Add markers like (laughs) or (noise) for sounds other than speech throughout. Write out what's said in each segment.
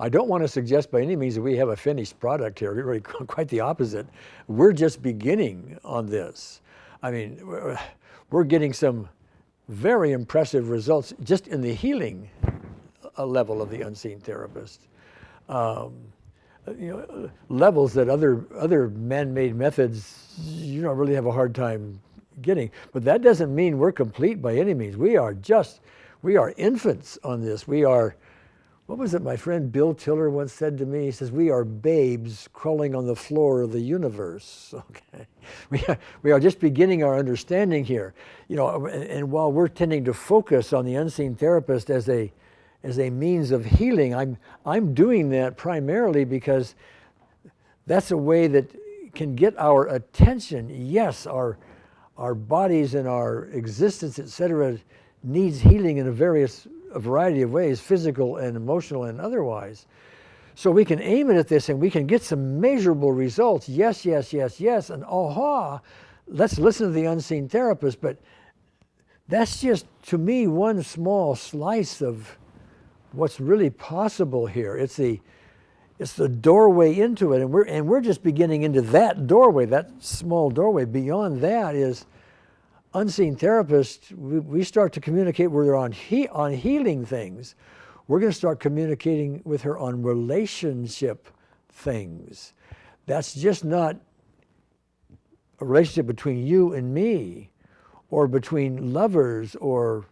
I don't want to suggest by any means that we have a finished product here, really (laughs) quite the opposite. We're just beginning on this. I mean, we're getting some very impressive results just in the healing uh, level of the unseen therapist. Um, you know, levels that other other man-made methods you don't really have a hard time getting. But that doesn't mean we're complete by any means. We are just, we are infants on this. We are, what was it my friend Bill Tiller once said to me? He says, we are babes crawling on the floor of the universe. (laughs) Okay, we are, we are just beginning our understanding here. You know, and, and while we're tending to focus on the unseen therapist as a, as a means of healing. I'm, I'm doing that primarily because that's a way that can get our attention. Yes, our, our bodies and our existence, etc., needs healing in a various a variety of ways, physical and emotional and otherwise. So we can aim it at this and we can get some measurable results. Yes, yes, yes, yes, and aha, let's listen to the unseen therapist, but that's just, to me, one small slice of what's really possible here. It's the, it's the doorway into it, and we're, and we're just beginning into that doorway, that small doorway. Beyond that is unseen therapists, we, we start to communicate with her on, he, on healing things. We're going to start communicating with her on relationship things. That's just not a relationship between you and me, or between lovers, or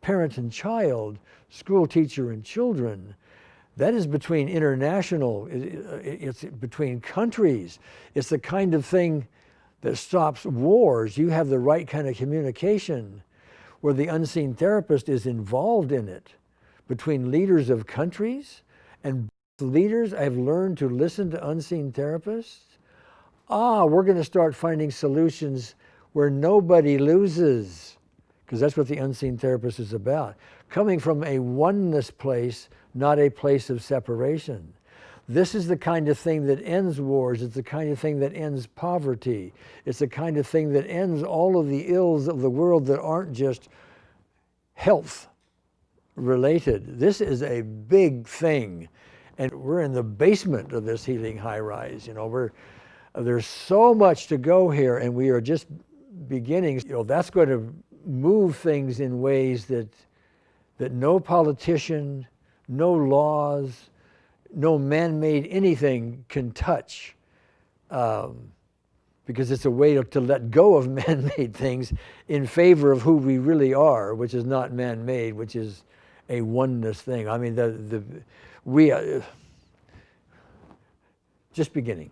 parent and child, school teacher and children. That is between international, it's between countries. It's the kind of thing that stops wars. You have the right kind of communication where the unseen therapist is involved in it between leaders of countries and leaders I've learned to listen to unseen therapists. Ah, we're going to start finding solutions where nobody loses because that's what the unseen therapist is about. Coming from a oneness place, not a place of separation. This is the kind of thing that ends wars. It's the kind of thing that ends poverty. It's the kind of thing that ends all of the ills of the world that aren't just health related. This is a big thing. And we're in the basement of this healing high rise. You know, we're, there's so much to go here and we are just beginning. You know, that's going to move things in ways that, that no politician, no laws, no man-made anything can touch. Um, because it's a way to, to let go of (laughs) man-made things in favor of who we really are, which is not man-made, which is a oneness thing. I mean, the, the, we are just beginning.